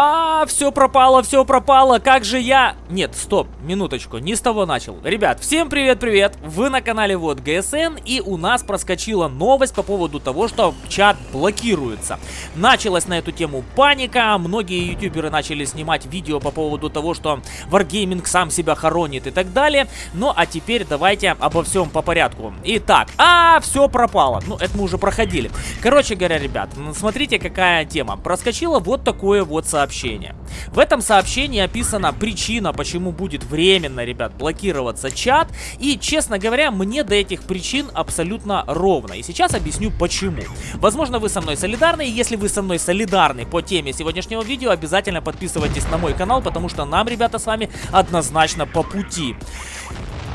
А, все пропало, все пропало, как же я... Нет, стоп, минуточку, не с того начал. Ребят, всем привет-привет, вы на канале Вот ГСН, и у нас проскочила новость по поводу того, что чат блокируется. Началась на эту тему паника, многие ютуберы начали снимать видео по поводу того, что Wargaming сам себя хоронит и так далее. Ну, а теперь давайте обо всем по порядку. Итак, а, все пропало. Ну, это мы уже проходили. Короче говоря, ребят, смотрите, какая тема. Проскочила вот такое вот сообщение сообщение. В этом сообщении описана причина, почему будет временно, ребят, блокироваться чат. И, честно говоря, мне до этих причин абсолютно ровно. И сейчас объясню почему. Возможно, вы со мной солидарны, и если вы со мной солидарны по теме сегодняшнего видео, обязательно подписывайтесь на мой канал, потому что нам, ребята, с вами однозначно по пути.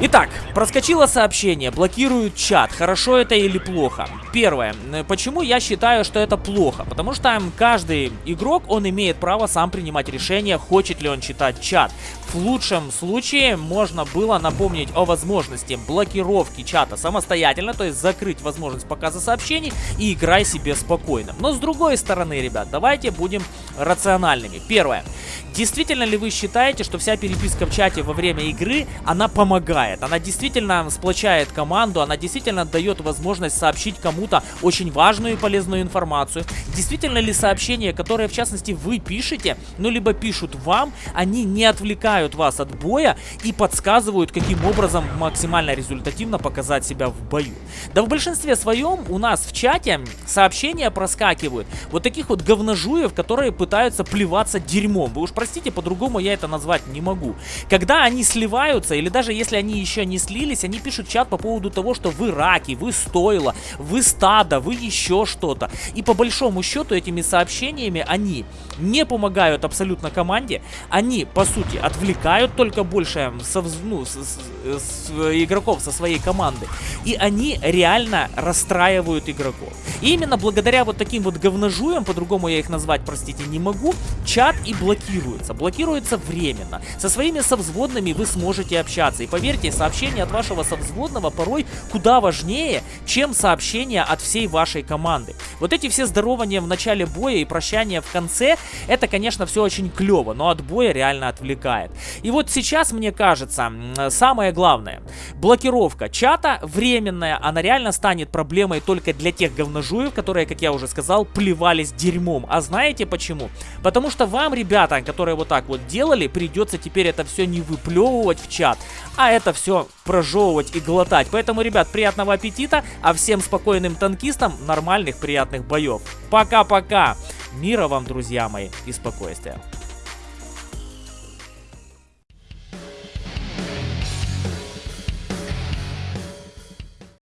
Итак, проскочило сообщение, блокируют чат. Хорошо это или плохо? Первое. Почему я считаю, что это плохо? Потому что каждый игрок, он имеет право сам принимать решение, хочет ли он читать чат. В лучшем случае можно было напомнить о возможности блокировки чата самостоятельно, то есть закрыть возможность показа сообщений и играй себе спокойно. Но с другой стороны, ребят, давайте будем рациональными. Первое. Действительно ли вы считаете, что вся переписка в чате во время игры, она помогает? Она действительно сплочает команду, она действительно дает возможность сообщить кому-то очень важную и полезную информацию? Действительно ли сообщения, которые в частности вы пишете, ну либо пишут вам, они не отвлекают вас от боя и подсказывают, каким образом максимально результативно показать себя в бою? Да в большинстве своем у нас в чате сообщения проскакивают вот таких вот говножуев, которые пытаются плеваться дерьмом. Вы уж простите, по-другому я это назвать не могу. Когда они сливаются, или даже если они еще не слились, они пишут чат по поводу того, что вы раки, вы стоило, вы стадо, вы еще что-то. И по большому счету этими сообщениями они не помогают абсолютно команде, они, по сути, отвлекают только больше со, ну, с, с, с, игроков со своей команды, и они реально расстраивают игроков. И именно благодаря вот таким вот говножуям, по-другому я их назвать, простите, не могу, чат и блокирует блокируется. Блокируется временно. Со своими совзводными вы сможете общаться. И поверьте, сообщение от вашего совзводного порой куда важнее, чем сообщение от всей вашей команды. Вот эти все здорования в начале боя и прощания в конце, это, конечно, все очень клево, но от боя реально отвлекает. И вот сейчас, мне кажется, самое главное, блокировка чата временная, она реально станет проблемой только для тех говножуев, которые, как я уже сказал, плевались дерьмом. А знаете почему? Потому что вам, ребята, которые которые вот так вот делали, придется теперь это все не выплевывать в чат, а это все прожевывать и глотать. Поэтому, ребят, приятного аппетита, а всем спокойным танкистам нормальных приятных боев. Пока-пока! Мира вам, друзья мои, и спокойствия.